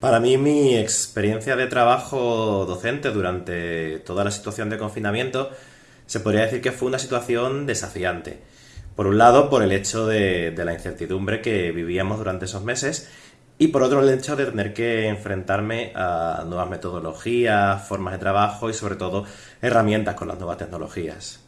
Para mí, mi experiencia de trabajo docente durante toda la situación de confinamiento se podría decir que fue una situación desafiante. Por un lado, por el hecho de, la incertidumbre que vivíamos durante esos meses y por otro, el hecho de tener que enfrentarme a nuevas metodologías, formas de trabajo y sobre todo herramientas con las nuevas tecnologías.